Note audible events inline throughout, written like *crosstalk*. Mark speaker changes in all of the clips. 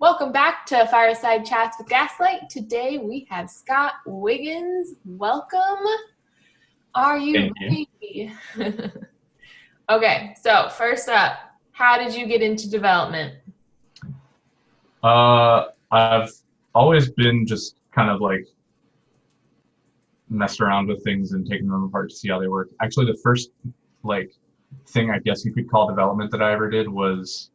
Speaker 1: Welcome back to Fireside Chats with Gaslight. Today we have Scott Wiggins. Welcome. Are you ready? *laughs* okay, so first up, how did you get into development?
Speaker 2: Uh, I've always been just kind of like messed around with things and taking them apart to see how they work. Actually, the first like thing I guess you could call development that I ever did was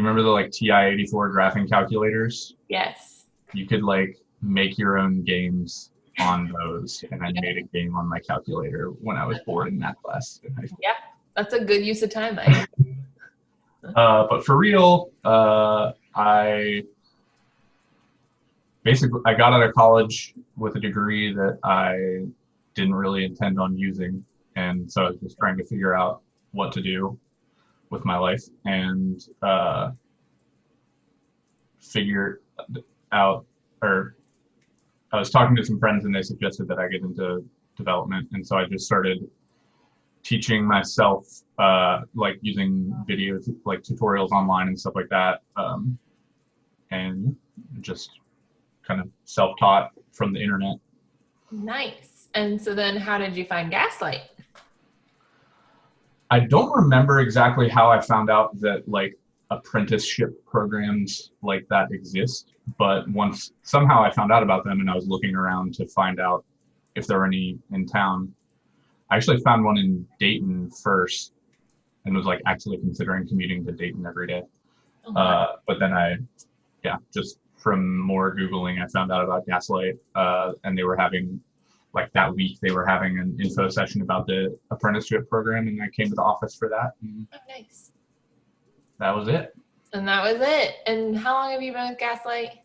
Speaker 2: you remember the like TI-84 graphing calculators?
Speaker 1: Yes.
Speaker 2: You could like make your own games on those, and I made a game on my calculator when I was bored in math class.
Speaker 1: Yeah, that's a good use of time. *laughs*
Speaker 2: uh, but for real, uh, I basically I got out of college with a degree that I didn't really intend on using, and so I was just trying to figure out what to do with my life and uh, figure out or I was talking to some friends and they suggested that I get into development and so I just started teaching myself uh, like using videos like tutorials online and stuff like that um, and just kind of self-taught from the internet.
Speaker 1: Nice. And so then how did you find Gaslight?
Speaker 2: I don't remember exactly how I found out that like apprenticeship programs like that exist, but once somehow I found out about them and I was looking around to find out if there were any in town. I actually found one in Dayton first and was like actually considering commuting to Dayton every day. Oh, uh, but then I, yeah, just from more Googling, I found out about Gaslight uh, and they were having like that week they were having an info session about the apprenticeship program and I came to the office for that.
Speaker 1: oh, nice.
Speaker 2: That was it.
Speaker 1: And that was it. And how long have you been with Gaslight?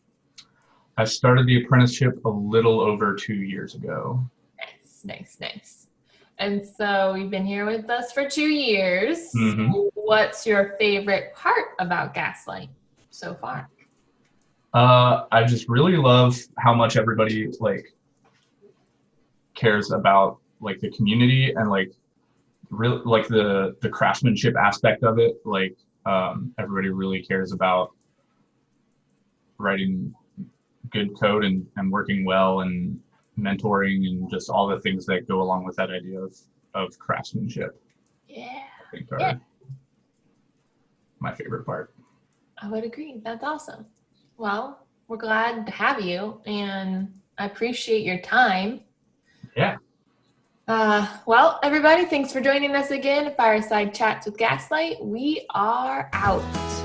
Speaker 2: I started the apprenticeship a little over two years ago.
Speaker 1: Nice, nice, nice. And so you've been here with us for two years.
Speaker 2: Mm-hmm.
Speaker 1: What's your favorite part about Gaslight so far?
Speaker 2: Uh, I just really love how much everybody like cares about like the community and like real like the the craftsmanship aspect of it like um, everybody really cares about writing good code and, and working well and mentoring and just all the things that go along with that idea of, of craftsmanship.
Speaker 1: Yeah.
Speaker 2: I think are
Speaker 1: yeah.
Speaker 2: my favorite part.
Speaker 1: I would agree. That's awesome. Well we're glad to have you and i appreciate your time
Speaker 2: yeah.
Speaker 1: Uh, well, everybody, thanks for joining us again. Fireside Chats with Gaslight. We are out.